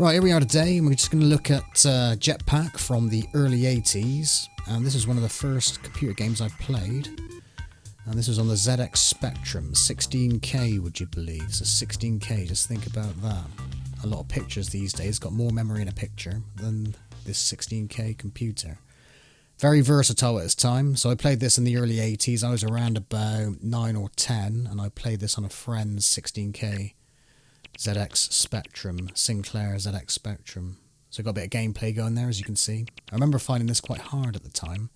Right, here we are today, and we're just going to look at uh, Jetpac from the early 80s. And this is one of the first computer games I've played. And this was on the ZX Spectrum, 16K, would you believe? So 16K, just think about that. A lot of pictures these days got more memory in a picture than this 16K computer. Very versatile at its time, so I played this in the early 80s. I was around about 9 or 10, and I played this on a friend's 16K ZX Spectrum, Sinclair ZX Spectrum. So got a bit of gameplay going there, as you can see. I remember finding this quite hard at the time.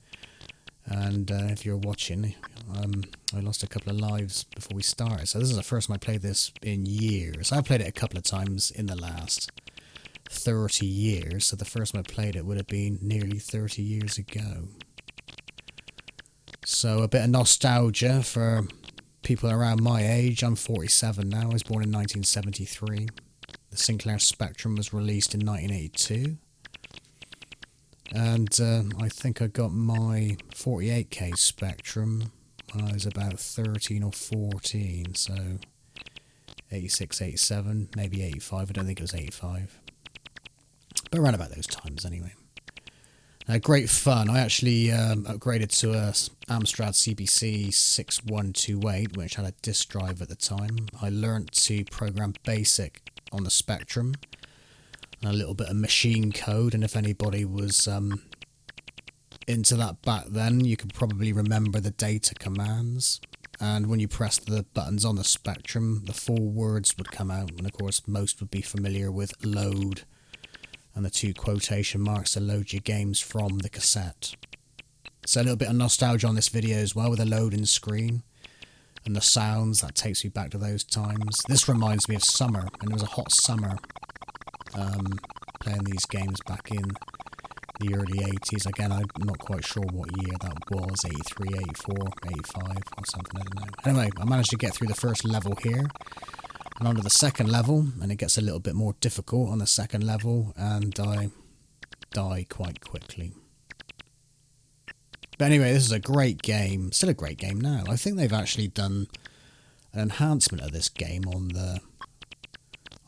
And uh, if you're watching, um, I lost a couple of lives before we started. So this is the first time I played this in years. I've played it a couple of times in the last 30 years. So the first time I played it would have been nearly 30 years ago. So a bit of nostalgia for people around my age. I'm 47 now. I was born in 1973. The Sinclair Spectrum was released in 1982. And uh, I think I got my 48K Spectrum when I was about 13 or 14. So 86, 87, maybe 85. I don't think it was 85. But around about those times anyway. Uh, great fun. I actually um, upgraded to a Amstrad CPC 6128, which had a disk drive at the time. I learnt to program BASIC on the Spectrum, and a little bit of machine code. And if anybody was um, into that back then, you could probably remember the data commands. And when you pressed the buttons on the Spectrum, the four words would come out. And of course, most would be familiar with load and the two quotation marks to load your games from the cassette. So a little bit of nostalgia on this video as well with the loading screen and the sounds that takes me back to those times. This reminds me of summer, and it was a hot summer um, playing these games back in the early 80s. Again, I'm not quite sure what year that was 83, 84, 85, or something, I don't know. Anyway, I managed to get through the first level here and onto the second level, and it gets a little bit more difficult on the second level, and I die quite quickly. But anyway, this is a great game. Still a great game now. I think they've actually done an enhancement of this game on the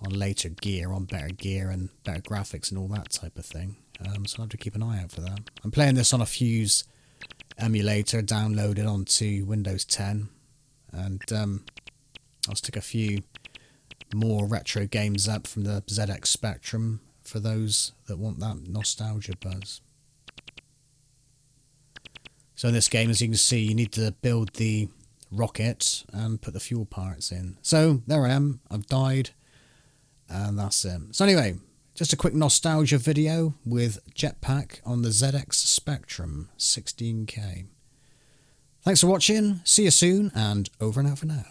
on later gear, on better gear and better graphics and all that type of thing. Um, so I'll have to keep an eye out for that. I'm playing this on a Fuse emulator downloaded onto Windows 10, and um, I'll stick a few more retro games up from the ZX Spectrum for those that want that nostalgia buzz. So in this game, as you can see, you need to build the rocket and put the fuel parts in. So there I am, I've died, and that's it. So anyway, just a quick nostalgia video with Jetpac on the ZX Spectrum 16K. Thanks for watching, see you soon, and over and out for now.